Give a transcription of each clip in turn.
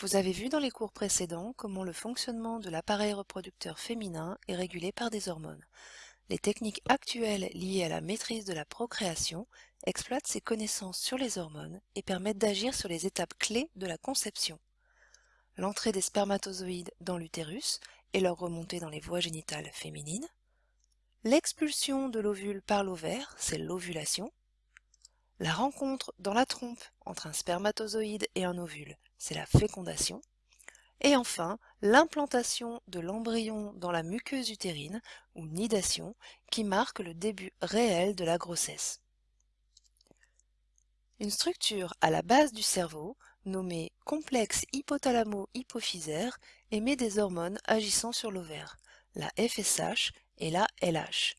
Vous avez vu dans les cours précédents comment le fonctionnement de l'appareil reproducteur féminin est régulé par des hormones. Les techniques actuelles liées à la maîtrise de la procréation exploitent ces connaissances sur les hormones et permettent d'agir sur les étapes clés de la conception. L'entrée des spermatozoïdes dans l'utérus et leur remontée dans les voies génitales féminines. L'expulsion de l'ovule par l'ovaire, c'est l'ovulation. La rencontre dans la trompe entre un spermatozoïde et un ovule, c'est la fécondation. Et enfin, l'implantation de l'embryon dans la muqueuse utérine, ou nidation, qui marque le début réel de la grossesse. Une structure à la base du cerveau, nommée complexe hypothalamo-hypophysaire, émet des hormones agissant sur l'ovaire, la FSH et la LH.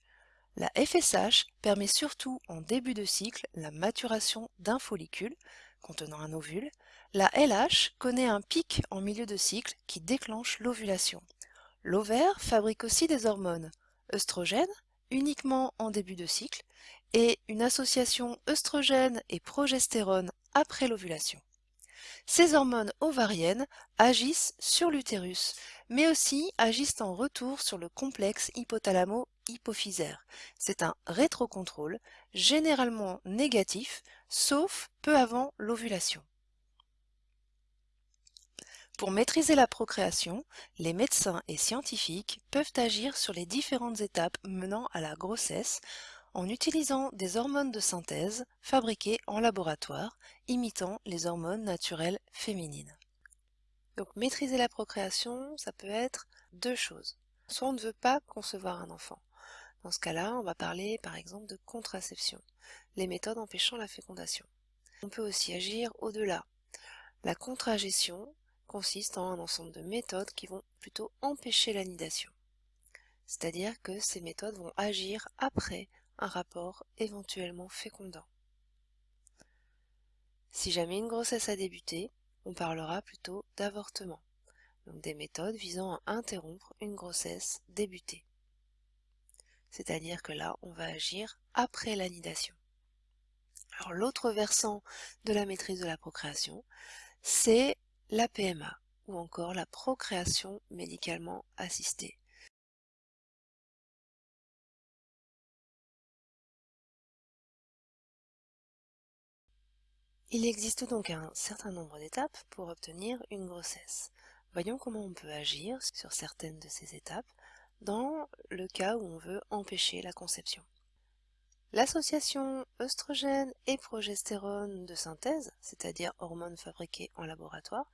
La FSH permet surtout en début de cycle la maturation d'un follicule contenant un ovule. La LH connaît un pic en milieu de cycle qui déclenche l'ovulation. L'ovaire fabrique aussi des hormones, œstrogènes uniquement en début de cycle et une association œstrogène et progestérone après l'ovulation. Ces hormones ovariennes agissent sur l'utérus, mais aussi agissent en retour sur le complexe hypothalamo-hypophysaire. C'est un rétrocontrôle, généralement négatif, sauf peu avant l'ovulation. Pour maîtriser la procréation, les médecins et scientifiques peuvent agir sur les différentes étapes menant à la grossesse en utilisant des hormones de synthèse fabriquées en laboratoire, imitant les hormones naturelles féminines. Donc maîtriser la procréation, ça peut être deux choses. Soit on ne veut pas concevoir un enfant. Dans ce cas-là, on va parler par exemple de contraception, les méthodes empêchant la fécondation. On peut aussi agir au-delà. La contragestion consiste en un ensemble de méthodes qui vont plutôt empêcher l'anidation. C'est-à-dire que ces méthodes vont agir après un rapport éventuellement fécondant. Si jamais une grossesse a débuté, on parlera plutôt d'avortement, donc des méthodes visant à interrompre une grossesse débutée. C'est-à-dire que là, on va agir après l'anidation. Alors l'autre versant de la maîtrise de la procréation, c'est la PMA, ou encore la procréation médicalement assistée. Il existe donc un certain nombre d'étapes pour obtenir une grossesse. Voyons comment on peut agir sur certaines de ces étapes dans le cas où on veut empêcher la conception. L'association œstrogène et progestérone de synthèse, c'est-à-dire hormones fabriquées en laboratoire,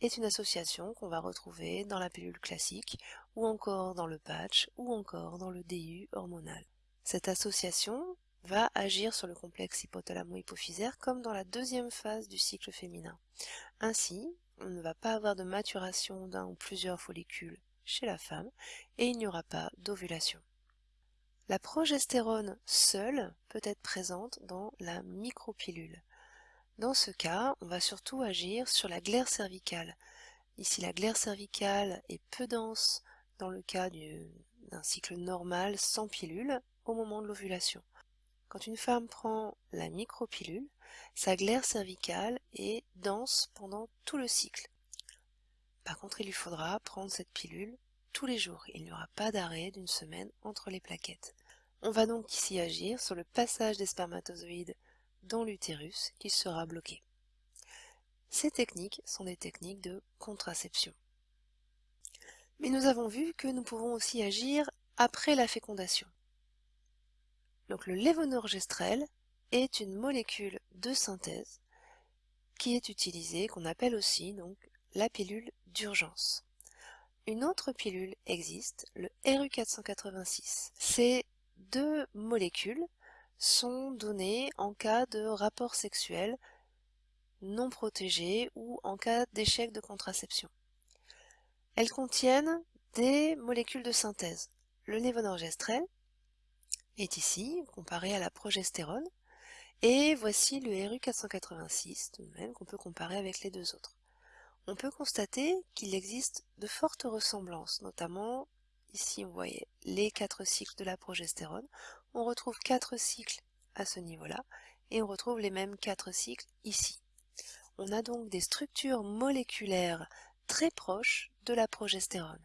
est une association qu'on va retrouver dans la pilule classique, ou encore dans le patch, ou encore dans le DU hormonal. Cette association va agir sur le complexe hypothalamo-hypophysaire comme dans la deuxième phase du cycle féminin. Ainsi, on ne va pas avoir de maturation d'un ou plusieurs follicules chez la femme et il n'y aura pas d'ovulation. La progestérone seule peut être présente dans la micropilule. Dans ce cas, on va surtout agir sur la glaire cervicale. Ici, la glaire cervicale est peu dense dans le cas d'un cycle normal sans pilule au moment de l'ovulation. Quand une femme prend la micropilule, sa glaire cervicale est dense pendant tout le cycle. Par contre, il lui faudra prendre cette pilule tous les jours. Il n'y aura pas d'arrêt d'une semaine entre les plaquettes. On va donc ici agir sur le passage des spermatozoïdes dans l'utérus qui sera bloqué. Ces techniques sont des techniques de contraception. Mais nous avons vu que nous pouvons aussi agir après la fécondation. Donc le lévonorgestrel est une molécule de synthèse qui est utilisée, qu'on appelle aussi donc la pilule d'urgence. Une autre pilule existe, le RU486. Ces deux molécules sont données en cas de rapport sexuel non protégé ou en cas d'échec de contraception. Elles contiennent des molécules de synthèse, le lévonorgestrel est ici, comparé à la progestérone, et voici le RU486, tout de même qu'on peut comparer avec les deux autres. On peut constater qu'il existe de fortes ressemblances, notamment ici on voyait les quatre cycles de la progestérone, on retrouve quatre cycles à ce niveau-là, et on retrouve les mêmes quatre cycles ici. On a donc des structures moléculaires très proches de la progestérone.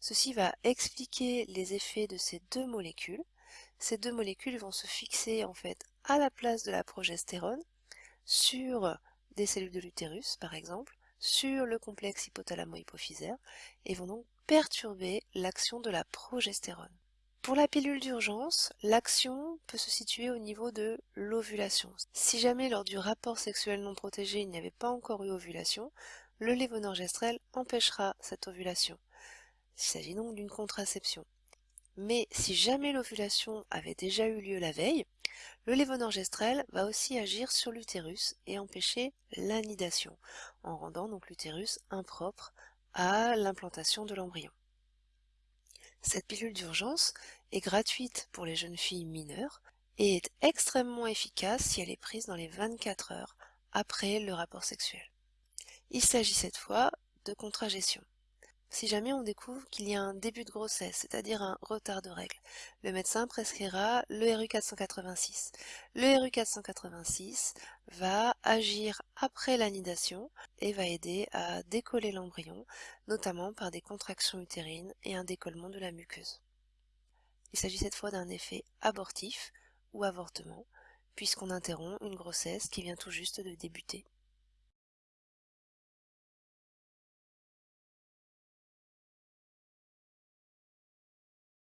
Ceci va expliquer les effets de ces deux molécules. Ces deux molécules vont se fixer en fait à la place de la progestérone sur des cellules de l'utérus par exemple, sur le complexe hypothalamo-hypophysaire et vont donc perturber l'action de la progestérone. Pour la pilule d'urgence, l'action peut se situer au niveau de l'ovulation. Si jamais lors du rapport sexuel non protégé il n'y avait pas encore eu ovulation, le lévonorgestrel empêchera cette ovulation. Il s'agit donc d'une contraception. Mais si jamais l'ovulation avait déjà eu lieu la veille, le lévonorgestrel va aussi agir sur l'utérus et empêcher l'anidation, en rendant donc l'utérus impropre à l'implantation de l'embryon. Cette pilule d'urgence est gratuite pour les jeunes filles mineures et est extrêmement efficace si elle est prise dans les 24 heures après le rapport sexuel. Il s'agit cette fois de contragestion. Si jamais on découvre qu'il y a un début de grossesse, c'est-à-dire un retard de règles, le médecin prescrira le RU486. Le RU486 va agir après l'anidation et va aider à décoller l'embryon, notamment par des contractions utérines et un décollement de la muqueuse. Il s'agit cette fois d'un effet abortif ou avortement, puisqu'on interrompt une grossesse qui vient tout juste de débuter.